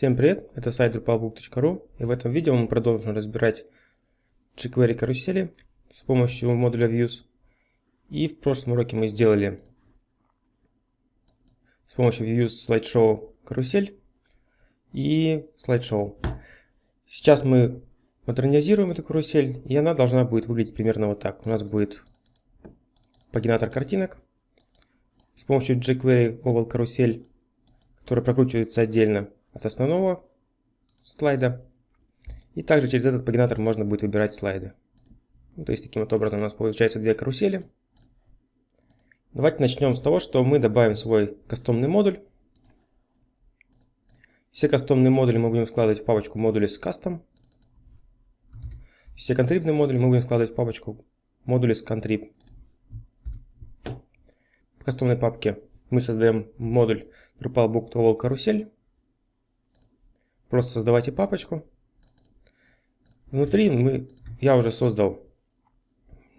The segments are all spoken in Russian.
Всем привет, это сайт drupalbook.ru и в этом видео мы продолжим разбирать jQuery карусели с помощью модуля Views. И в прошлом уроке мы сделали с помощью Views слайдшоу карусель и слайдшоу. Сейчас мы модернизируем эту карусель и она должна будет выглядеть примерно вот так. У нас будет пагинатор картинок с помощью jQuery oval карусель, который прокручивается отдельно от основного слайда. И также через этот пагинатор можно будет выбирать слайды. Ну, то есть таким вот образом у нас получается две карусели. Давайте начнем с того, что мы добавим свой кастомный модуль. Все кастомные модули мы будем складывать в папочку модули с custom. Все контрибные модули мы будем складывать в папочку модули с contrib. В кастомной папке мы создаем модуль Drupal Book карусель. Просто создавайте папочку. Внутри мы, я уже создал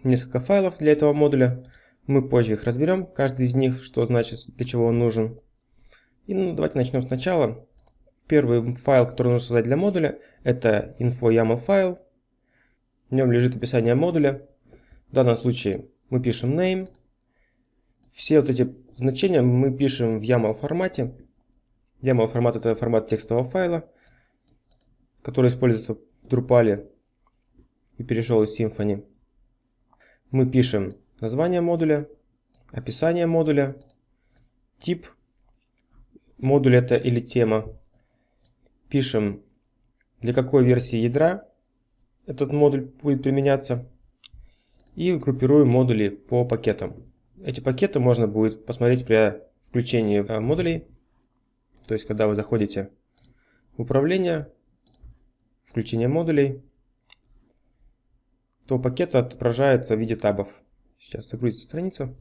несколько файлов для этого модуля. Мы позже их разберем, каждый из них, что значит, для чего он нужен. И ну, давайте начнем сначала. Первый файл, который нужно создать для модуля, это info.yaml файл. В нем лежит описание модуля. В данном случае мы пишем name. Все вот эти значения мы пишем в YAML формате. YAML формат это формат текстового файла который используется в Drupal и перешел из Symfony. Мы пишем название модуля, описание модуля, тип модуля это или тема. Пишем, для какой версии ядра этот модуль будет применяться. И группируем модули по пакетам. Эти пакеты можно будет посмотреть при включении модулей. То есть, когда вы заходите в управление, включения модулей, то пакет отображается в виде табов. Сейчас загрузится страница.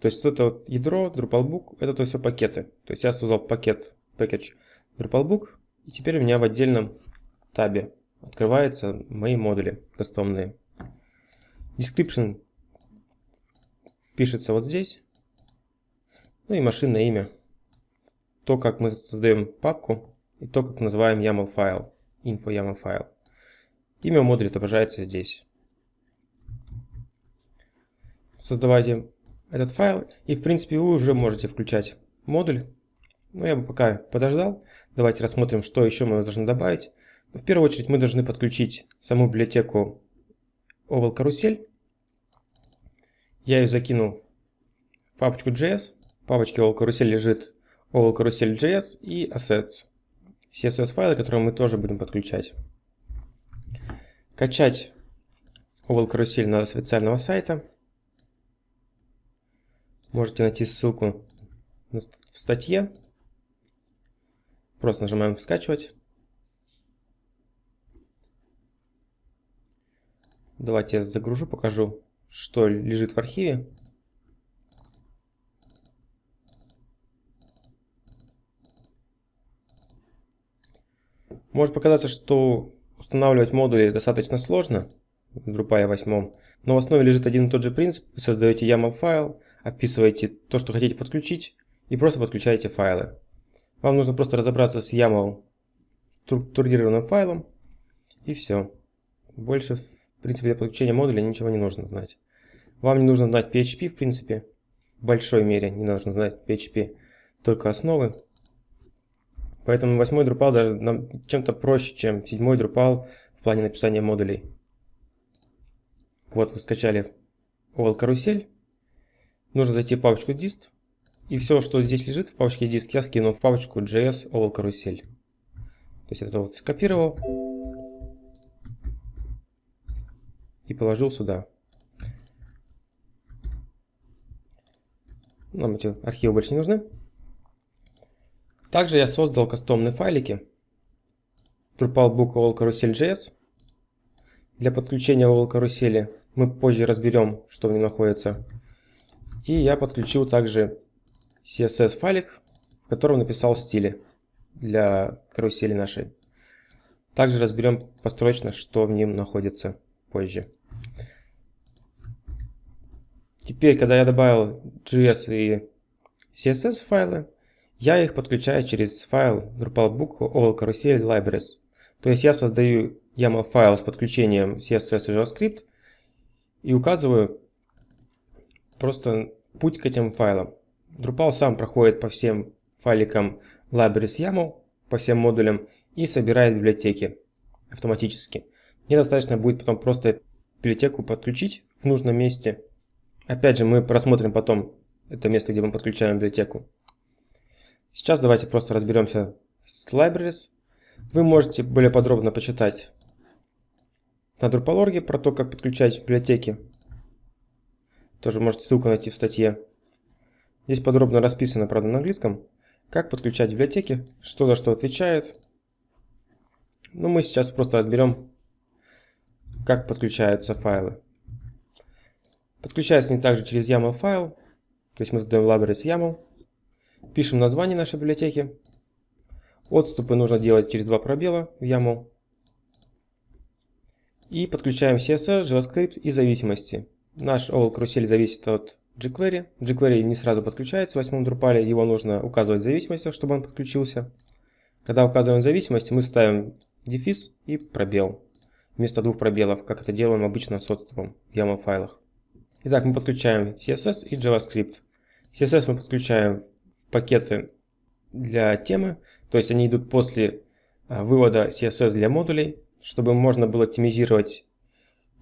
То есть это вот ядро, Drupalbook, это то все пакеты. То есть я создал пакет, package Drupalbook, и теперь у меня в отдельном табе открываются мои модули кастомные. Description пишется вот здесь. Ну и машинное имя. То, как мы создаем папку и то, как называем YAML файл, info YAML файл. Имя модуля отображается здесь. Создавайте этот файл и в принципе вы уже можете включать модуль. Но я бы пока подождал. Давайте рассмотрим, что еще мы должны добавить. В первую очередь мы должны подключить саму библиотеку Oval Carousel. Я ее закинул в папочку JS папочке All Carousel лежит All Carousel.js и Assets. CSS файлы, которые мы тоже будем подключать. Качать Oval Carousel надо с официального сайта. Можете найти ссылку в статье. Просто нажимаем «Скачивать». Давайте я загружу, покажу, что лежит в архиве. Может показаться, что устанавливать модули достаточно сложно в Drupal 8, но в основе лежит один и тот же принцип. Вы создаете YAML файл, описываете то, что хотите подключить, и просто подключаете файлы. Вам нужно просто разобраться с YAML структурированным файлом, и все. Больше, в принципе, для подключения модуля ничего не нужно знать. Вам не нужно знать PHP, в принципе, в большой мере не нужно знать PHP, только основы. Поэтому восьмой Drupal даже чем-то проще, чем седьмой Drupal в плане написания модулей. Вот вы скачали OL карусель. Нужно зайти в папочку dist. И все, что здесь лежит в папочке dist, я скину в папочку JS OL карусель. То есть это вот скопировал и положил сюда. Нам эти архивы больше не нужны. Также я создал кастомные файлики Drupal All Carousel.js. Для подключения All карусели мы позже разберем, что в нем находится. И я подключил также CSS файлик, в котором написал стили для карусели нашей. Также разберем построчно, что в нем находится позже. Теперь, когда я добавил JS и CSS файлы, я их подключаю через файл Drupalbook all carousel libraries. То есть я создаю YAML файл с подключением CSS и JavaScript и указываю просто путь к этим файлам. Drupal сам проходит по всем файликам libraries YAML, по всем модулям и собирает библиотеки автоматически. Мне достаточно будет потом просто библиотеку подключить в нужном месте. Опять же, мы просмотрим потом это место, где мы подключаем библиотеку. Сейчас давайте просто разберемся с libraries. Вы можете более подробно почитать на Drupal.org про то, как подключать библиотеки. Тоже можете ссылку найти в статье. Здесь подробно расписано, правда, на английском, как подключать библиотеки, что за что отвечает. Но мы сейчас просто разберем, как подключаются файлы. Подключается они также через YAML файл, то есть мы задаем libraries YAML, пишем название нашей библиотеки, отступы нужно делать через два пробела в YAML, и подключаем CSS, JavaScript и зависимости. Наш OL карусель зависит от jQuery. jQuery не сразу подключается в восьмом Drupal, его нужно указывать в зависимостях, чтобы он подключился. Когда указываем зависимости, мы ставим дефис и пробел. Вместо двух пробелов, как это делаем обычно с отступом в YAML файлах. Итак, мы подключаем CSS и JavaScript. CSS мы подключаем пакеты для темы, то есть они идут после а, вывода CSS для модулей чтобы можно было оптимизировать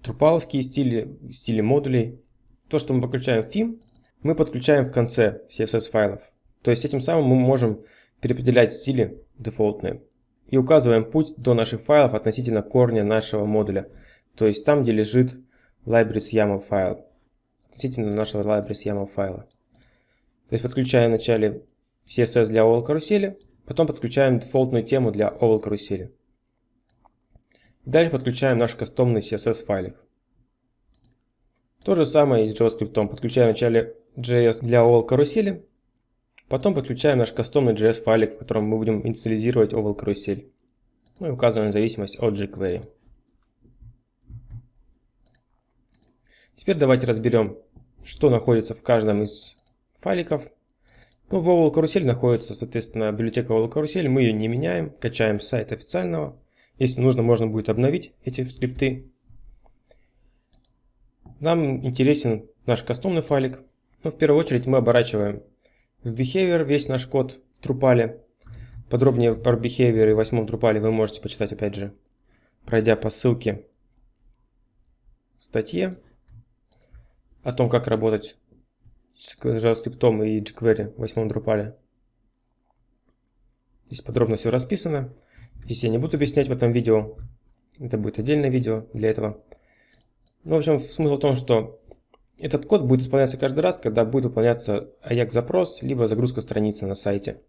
трупаловские стили, стили модулей. То, что мы подключаем в theme, мы подключаем в конце CSS файлов. То есть этим самым мы можем переопределять стили дефолтные. И указываем путь до наших файлов относительно корня нашего модуля. То есть там, где лежит libraries файл. Относительно нашего libraries файла. То есть подключаем вначале CSS для OWL карусели, потом подключаем дефолтную тему для OWL карусели. Дальше подключаем наш кастомный CSS файлик. То же самое и с JavaScript. Подключаем вначале JS для OVL карусели, потом подключаем наш кастомный JS файлик, в котором мы будем инициализировать OVL карусель. Ну и указываем зависимость от jQuery. Теперь давайте разберем, что находится в каждом из файликов. Ну, в OVL карусель находится, соответственно, библиотека OVL карусель. Мы ее не меняем, качаем с сайта официального. Если нужно, можно будет обновить эти скрипты. Нам интересен наш кастомный файлик. Но в первую очередь мы оборачиваем в behavior весь наш код в Drupal. Подробнее про behavior и восьмом Drupal вы можете почитать опять же, пройдя по ссылке в статье о том, как работать с JavaScript и jQuery в восьмом Drupal. Здесь подробно все расписано. Здесь я не буду объяснять в этом видео. Это будет отдельное видео для этого. Ну, в общем, смысл в том, что этот код будет исполняться каждый раз, когда будет выполняться AJAX-запрос, либо загрузка страницы на сайте.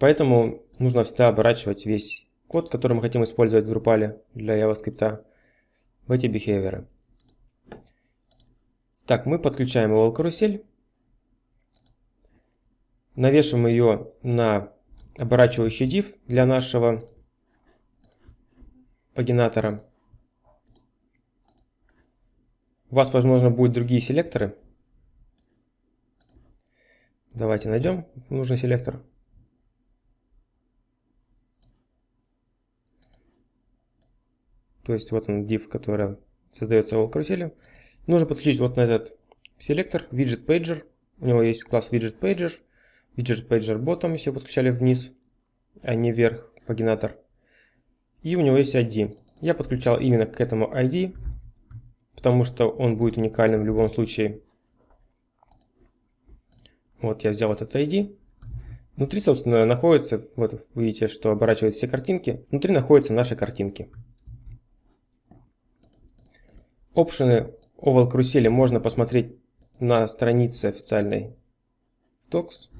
Поэтому нужно всегда оборачивать весь код, который мы хотим использовать в Drupal для JavaScript, в эти behavior. Так, мы подключаем его карусель, навешиваем ее на оборачивающий div для нашего пагинатора. У вас, возможно, будут другие селекторы. Давайте найдем нужный селектор. То есть вот он div, который создается в карусели. Нужно подключить вот на этот селектор widget pager. У него есть класс widget pager widget pager bottom, если подключали вниз, а не вверх пагинатор. И у него есть ID. Я подключал именно к этому ID, потому что он будет уникальным в любом случае. Вот я взял этот ID. Внутри, собственно, находится, вот вы видите, что оборачивают все картинки. Внутри находятся наши картинки. Опшены Oval карусели можно посмотреть на странице официальной Docs.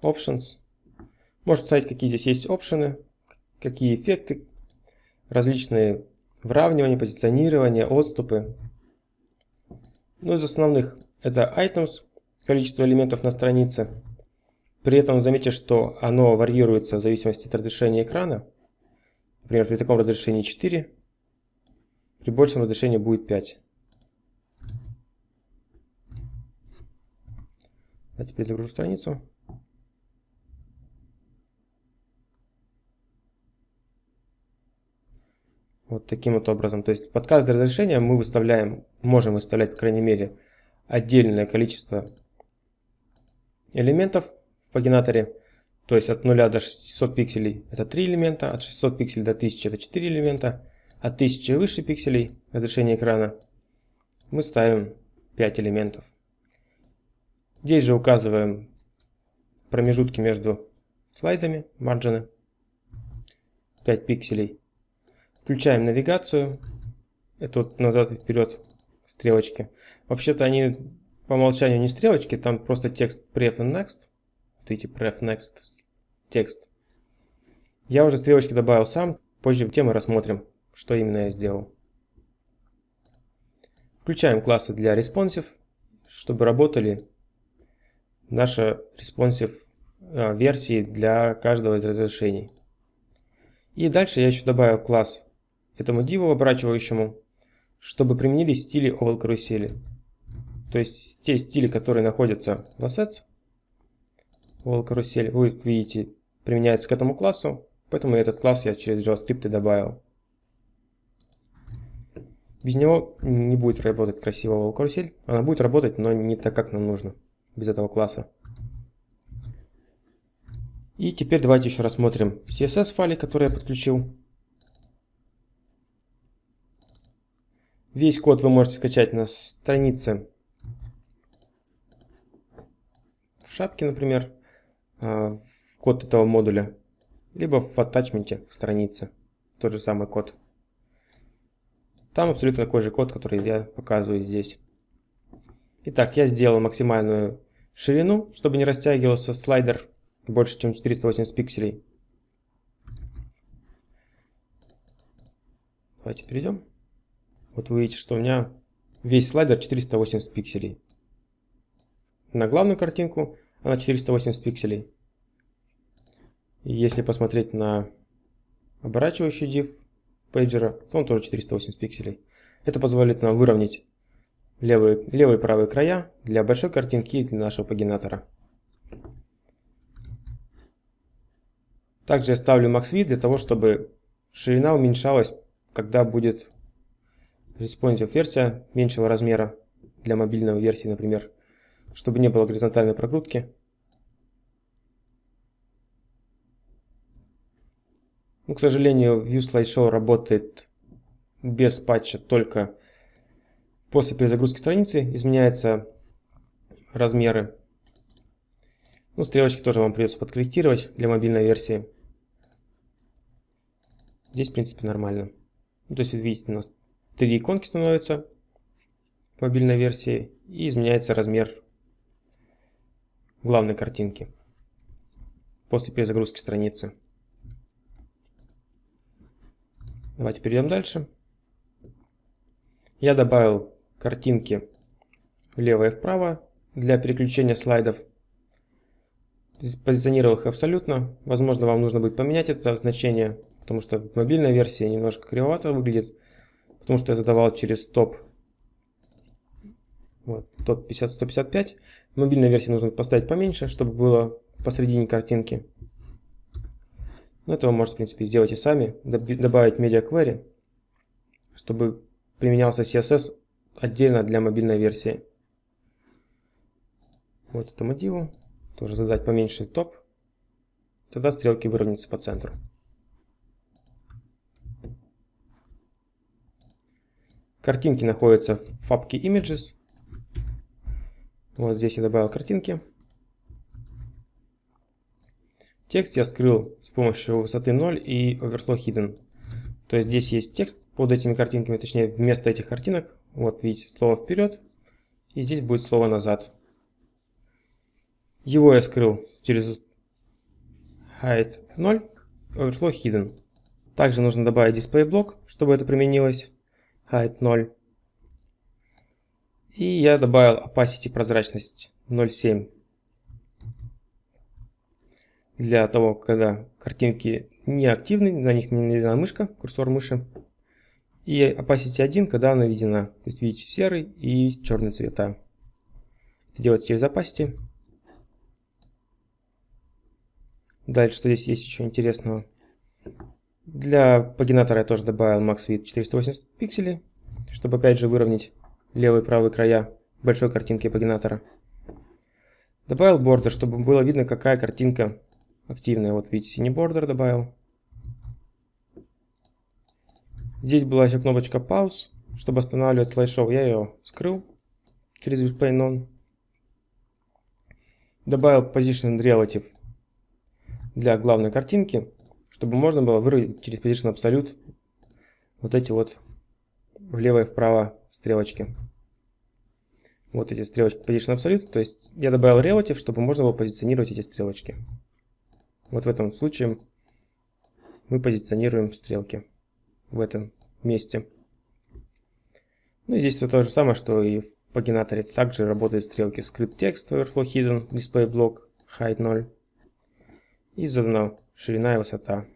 Options. Можно смотреть, какие здесь есть опшены, какие эффекты, различные выравнивания, позиционирования, отступы. Ну, из основных это items, количество элементов на странице. При этом заметьте, что оно варьируется в зависимости от разрешения экрана. Например, при таком разрешении 4, при большем разрешении будет 5. А теперь загружу страницу. Вот таким вот образом. То есть под каждое разрешение мы выставляем, можем выставлять, по крайней мере, отдельное количество элементов в пагинаторе. То есть от 0 до 600 пикселей это 3 элемента, от 600 пикселей до 1000 это 4 элемента, от 1000 и выше пикселей разрешение экрана мы ставим 5 элементов. Здесь же указываем промежутки между слайдами, марджины, 5 пикселей. Включаем навигацию, это вот назад и вперед стрелочки. Вообще-то они по умолчанию не стрелочки, там просто текст pref and next. Вот видите, pref next текст. Я уже стрелочки добавил сам, позже тему рассмотрим, что именно я сделал. Включаем классы для responsive, чтобы работали наши responsive а, версии для каждого из разрешений. И дальше я еще добавил класс этому диву оборачивающему, чтобы применились стили oval карусели. То есть те стили, которые находятся в assets, oval карусель, вы видите, применяется к этому классу, поэтому этот класс я через JavaScript добавил. Без него не будет работать красиво oval карусель, она будет работать, но не так, как нам нужно, без этого класса. И теперь давайте еще рассмотрим CSS файлы, которые я подключил. Весь код вы можете скачать на странице в шапке, например, а, код этого модуля, либо в атачменте страницы, тот же самый код. Там абсолютно такой же код, который я показываю здесь. Итак, я сделал максимальную ширину, чтобы не растягивался слайдер больше, чем 480 пикселей. Давайте перейдем. Вот вы видите, что у меня весь слайдер 480 пикселей. На главную картинку она 480 пикселей. И если посмотреть на оборачивающий div пейджера, он тоже 480 пикселей. Это позволит нам выровнять левые, левые и правые края для большой картинки и для нашего пагинатора. Также я ставлю max width для того, чтобы ширина уменьшалась, когда будет responsive версия меньшего размера для мобильной версии, например, чтобы не было горизонтальной прокрутки. Ну, к сожалению, View Slideshow работает без патча только после перезагрузки страницы. Изменяются размеры. Ну, стрелочки тоже вам придется подкорректировать для мобильной версии. Здесь, в принципе, нормально. Ну, то есть, видите, у нас три иконки становятся в мобильной версии и изменяется размер главной картинки после перезагрузки страницы. Давайте перейдем дальше. Я добавил картинки влево и вправо для переключения слайдов. Позиционировал их абсолютно. Возможно, вам нужно будет поменять это значение, потому что в мобильной версии немножко кривовато выглядит потому что я задавал через топ вот, топ 50 155 в мобильной версии нужно поставить поменьше чтобы было посередине картинки но это вы можете в принципе сделать и сами. Добавить media query чтобы применялся css отдельно для мобильной версии. Вот этому диву тоже задать поменьше топ. Тогда стрелки выровняются по центру. Картинки находятся в папке Images. Вот здесь я добавил картинки. Текст я скрыл с помощью высоты 0 и Overflow Hidden. То есть здесь есть текст под этими картинками, точнее вместо этих картинок. Вот видите, слово вперед. И здесь будет слово назад. Его я скрыл через Height 0, Overflow Hidden. Также нужно добавить display блок, чтобы это применилось height 0. И я добавил opacity прозрачность 0.7 для того, когда картинки не активны, на них не наведена мышка, курсор мыши. И opacity 1, когда она наведена. То есть видите серый и черный цвета. Это делается через opacity. Дальше, что здесь есть еще интересного. Для пагинатора я тоже добавил max width 480 пикселей, чтобы опять же выровнять левый и правый края большой картинки пагинатора. Добавил бордер, чтобы было видно, какая картинка активная. Вот видите, синий бордер добавил. Здесь была еще кнопочка пауз, чтобы останавливать слайд-шоу. Я ее скрыл через Display None. Добавил Position Relative для главной картинки, чтобы можно было выразить через Position Absolute вот эти вот влево и вправо стрелочки. Вот эти стрелочки Position Absolute. То есть я добавил Relative, чтобы можно было позиционировать эти стрелочки. Вот в этом случае мы позиционируем стрелки в этом месте. Ну и здесь то же самое, что и в пагинаторе. Также работают стрелки Script Text, Overflow Hidden, Display Block, Height 0. И задана ширина и высота.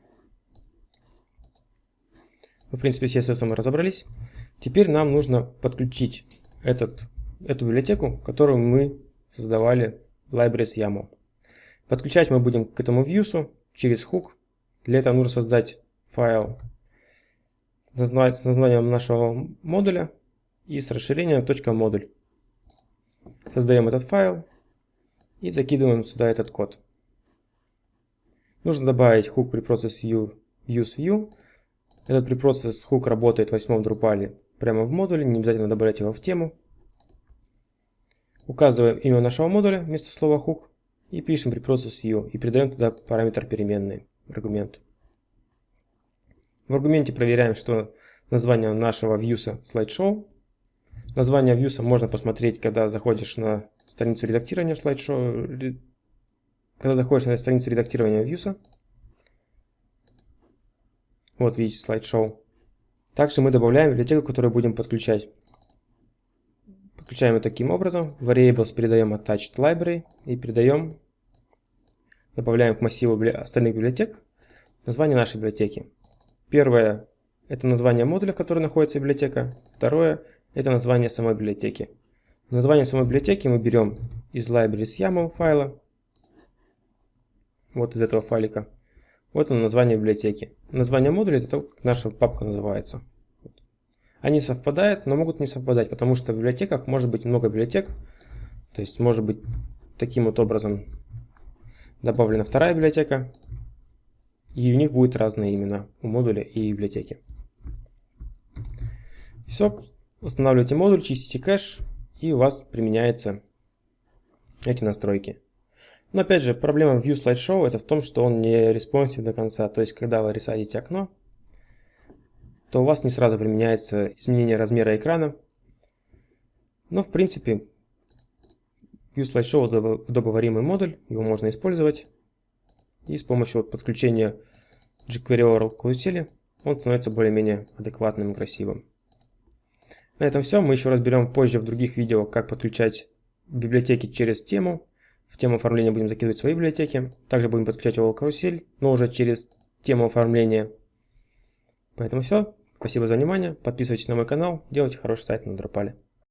В принципе, с CSS мы разобрались. Теперь нам нужно подключить этот, эту библиотеку, которую мы создавали в Libraries YAML. Подключать мы будем к этому views через hook. Для этого нужно создать файл с названием нашего модуля и с расширением .модуль. Создаем этот файл и закидываем сюда этот код. Нужно добавить hook preprocess view use view. Этот preprocess hook работает в восьмом Drupal прямо в модуле, не обязательно добавлять его в тему. Указываем имя нашего модуля вместо слова hook и пишем preprocess view и передаем туда параметр переменный, аргумент. В аргументе проверяем, что название нашего вьюса slideshow. Название вьюса можно посмотреть, когда заходишь на страницу редактирования slideshow, когда заходишь на страницу редактирования вьюса. Вот видите slideshow. Также мы добавляем библиотеку, которую будем подключать. Подключаем ее таким образом. Variables передаем attached library и передаем, добавляем к массиву остальных библиотек название нашей библиотеки. Первое – это название модуля, в котором находится библиотека. Второе – это название самой библиотеки. Название самой библиотеки мы берем из libraries YAML файла. Вот из этого файлика. Вот оно название библиотеки. Название модуля – это то, как наша папка называется. Они совпадают, но могут не совпадать, потому что в библиотеках может быть много библиотек. То есть может быть таким вот образом добавлена вторая библиотека, и у них будут разные имена у модуля и библиотеки. Все, устанавливаете модуль, чистите кэш, и у вас применяются эти настройки. Но опять же, проблема Views Slideshow это в том, что он не responsive до конца. То есть, когда вы resize ите окно, то у вас не сразу применяется изменение размера экрана. Но в принципе, Views Slideshow удобоваримый модуль, его можно использовать. И с помощью подключения jQuery Oracle карусели он становится более-менее адекватным и красивым. На этом все. Мы еще разберем позже в других видео, как подключать библиотеки через тему. В тему оформления будем закидывать свои библиотеки. Также будем подключать Oracle карусель, но уже через тему оформления. Поэтому все. Спасибо за внимание. Подписывайтесь на мой канал. Делайте хороший сайт на Дропале.